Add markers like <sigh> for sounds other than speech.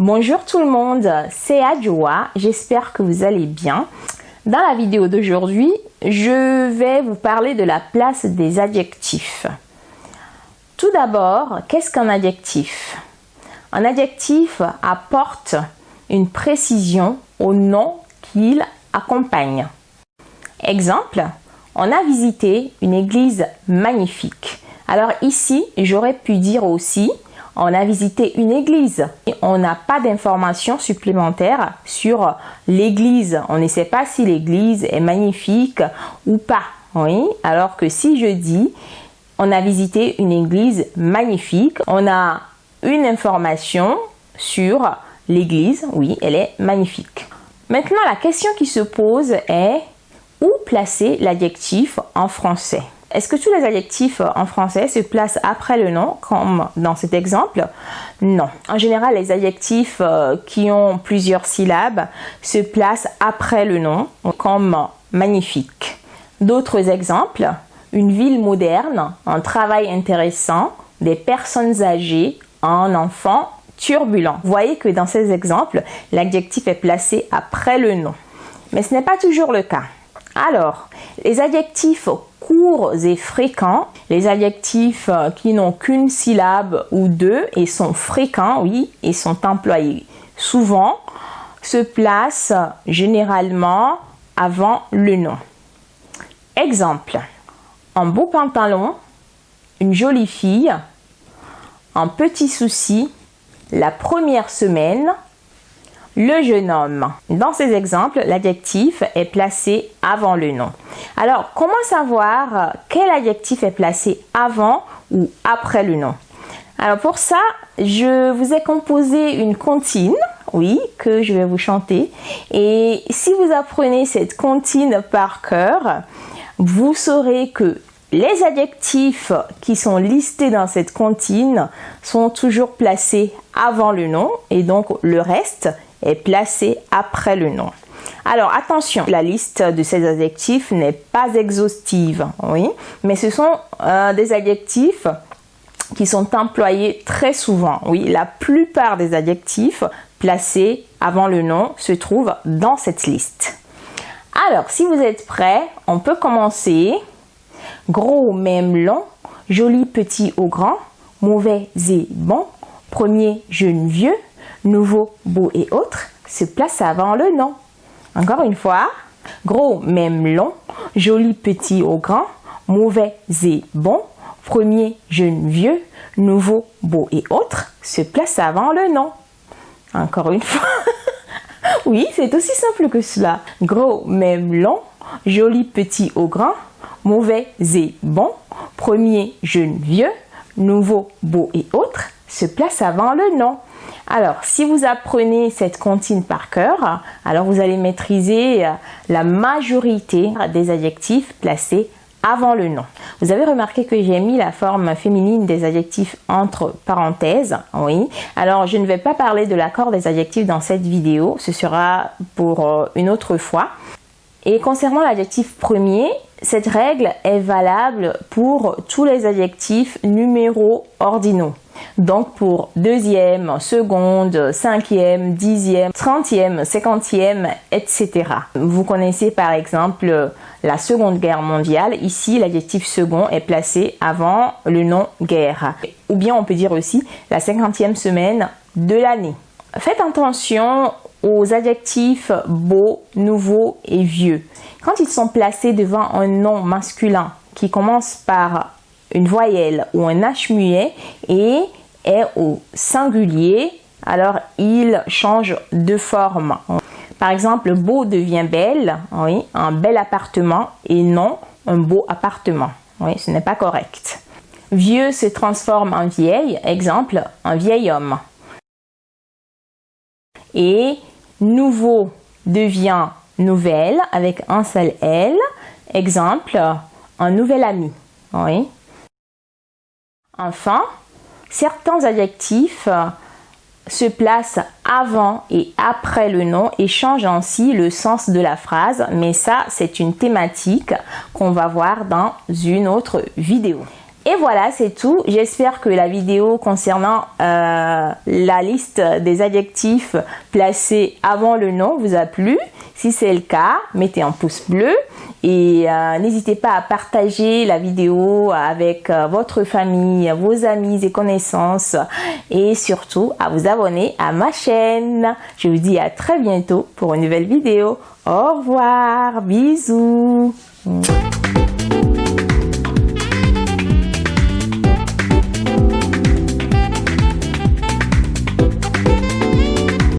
Bonjour tout le monde, c'est Adjoa, j'espère que vous allez bien. Dans la vidéo d'aujourd'hui, je vais vous parler de la place des adjectifs. Tout d'abord, qu'est-ce qu'un adjectif? Un adjectif apporte une précision au nom qu'il accompagne. Exemple, on a visité une église magnifique. Alors ici, j'aurais pu dire aussi on a visité une église. Et on n'a pas d'informations supplémentaires sur l'église. On ne sait pas si l'église est magnifique ou pas. Oui, alors que si je dis on a visité une église magnifique, on a une information sur l'église. Oui, elle est magnifique. Maintenant, la question qui se pose est où placer l'adjectif en français? Est-ce que tous les adjectifs en français se placent après le nom, comme dans cet exemple? Non. En général, les adjectifs euh, qui ont plusieurs syllabes se placent après le nom, comme magnifique. D'autres exemples, une ville moderne, un travail intéressant, des personnes âgées, un enfant turbulent. Vous voyez que dans ces exemples, l'adjectif est placé après le nom. Mais ce n'est pas toujours le cas. Alors, les adjectifs courts et fréquents, les adjectifs euh, qui n'ont qu'une syllabe ou deux et sont fréquents, oui, et sont employés souvent, se placent généralement avant le nom. Exemple, un beau pantalon, une jolie fille, un petit souci, la première semaine, le jeune homme. Dans ces exemples, l'adjectif est placé avant le nom. Alors, comment savoir quel adjectif est placé avant ou après le nom? Alors pour ça, je vous ai composé une comptine, oui, que je vais vous chanter. Et si vous apprenez cette comptine par cœur, vous saurez que les adjectifs qui sont listés dans cette comptine sont toujours placés avant le nom et donc le reste est placé après le nom. Alors attention, la liste de ces adjectifs n'est pas exhaustive, oui, mais ce sont euh, des adjectifs qui sont employés très souvent. Oui, la plupart des adjectifs placés avant le nom se trouvent dans cette liste. Alors, si vous êtes prêts, on peut commencer. Gros, même long, joli, petit ou grand, mauvais et bon, premier, jeune, vieux, nouveau, beau et autres se place avant le nom. Encore une fois, gros même long, joli petit ou grand, mauvais et bon, premier jeune vieux, nouveau, beau et autres se place avant le nom. Encore une fois. <laughs> oui, c'est aussi simple que cela. Gros même long, joli petit ou grand, mauvais et bon, premier jeune vieux, nouveau, beau et autres se place avant le nom. Alors, si vous apprenez cette comptine par cœur, alors vous allez maîtriser euh, la majorité des adjectifs placés avant le nom. Vous avez remarqué que j'ai mis la forme féminine des adjectifs entre parenthèses, oui. Alors, je ne vais pas parler de l'accord des adjectifs dans cette vidéo, ce sera pour euh, une autre fois. Et concernant l'adjectif premier, cette règle est valable pour tous les adjectifs numéros ordinaux. Donc pour deuxième, seconde, cinquième, dixième, trentième, cinquantième, etc. Vous connaissez par exemple la Seconde Guerre mondiale. Ici, l'adjectif second est placé avant le nom guerre. Ou bien on peut dire aussi la cinquantième semaine de l'année. Faites attention aux adjectifs beau, nouveau et vieux. Quand ils sont placés devant un nom masculin qui commence par une voyelle ou un H muet et est au singulier, alors il change de forme. Par exemple, beau devient belle, oui, un bel appartement et non un beau appartement. Oui, ce n'est pas correct. Vieux se transforme en vieille, exemple, un vieil homme. Et nouveau devient nouvelle avec un seul L, exemple, un nouvel ami. Enfin, certains adjectifs se placent avant et après le nom et changent ainsi le sens de la phrase, mais ça c'est une thématique qu'on va voir dans une autre vidéo. Et voilà, c'est tout. J'espère que la vidéo concernant euh, la liste des adjectifs placés avant le nom vous a plu. Si c'est le cas, mettez un pouce bleu et euh, n'hésitez pas à partager la vidéo avec euh, votre famille, vos amis et connaissances et surtout à vous abonner à ma chaîne. Je vous dis à très bientôt pour une nouvelle vidéo. Au revoir, bisous.